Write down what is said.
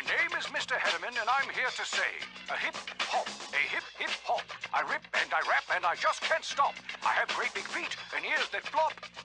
My name is Mr. Hederman, and I'm here to say a hip hop, a hip hip hop. I rip and I rap and I just can't stop. I have great big feet and ears that flop.